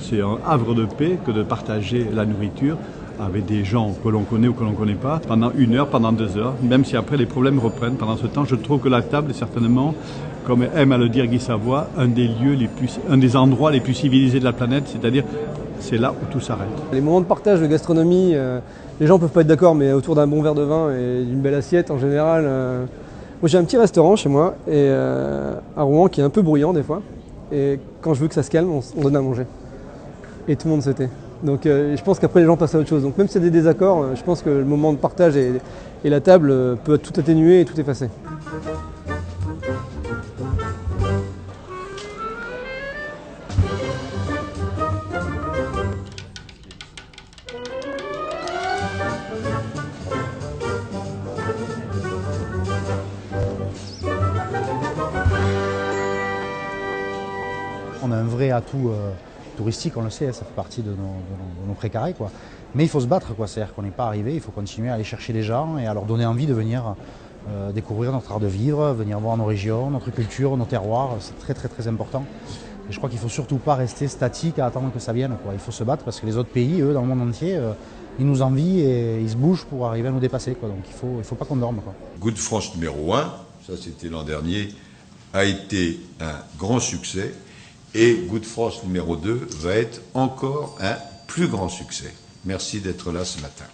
C'est un havre de paix que de partager la nourriture avec des gens que l'on connaît ou que l'on ne connaît pas pendant une heure, pendant deux heures, même si après les problèmes reprennent. Pendant ce temps, je trouve que la table est certainement, comme aime à le dire Guy Savoie, un des lieux les plus, un des endroits les plus civilisés de la planète, c'est-à-dire c'est là où tout s'arrête. Les moments de partage de gastronomie, euh, les gens peuvent pas être d'accord, mais autour d'un bon verre de vin et d'une belle assiette en général. euh, Moi j'ai un petit restaurant chez moi et euh, à Rouen qui est un peu bruyant des fois. Et quand je veux que ça se calme, on, on donne à manger. Et tout le monde se tait. Donc euh, je pense qu'après les gens passent à autre chose. Donc même s'il y a des désaccords, euh, je pense que le moment de partage et, la table euh, peut tout atténuer et tout effacer. On a un vrai atout touristique, on le sait, ça fait partie de nos, de précarés. Quoi. Mais il faut se battre, c'est-à-dire qu'on n'est pas arrivé, il faut continuer à aller chercher les gens et à leur donner envie de venir euh, découvrir notre art de vivre, venir voir nos régions, notre culture, nos terroirs, c'est très très très important. Et je crois qu'il ne faut surtout pas rester statique à attendre que ça vienne. Il faut se battre parce que les autres pays, eux, dans le monde entier, euh, ils nous envient et ils se bougent pour arriver à nous dépasser. Donc il ne faut, il faut pas qu'on dorme. Quoi. Good France numéro 1, ça c'était l'an dernier, a été un grand succès. Et Good France numéro 2 va être encore un plus grand succès. Merci d'être là ce matin.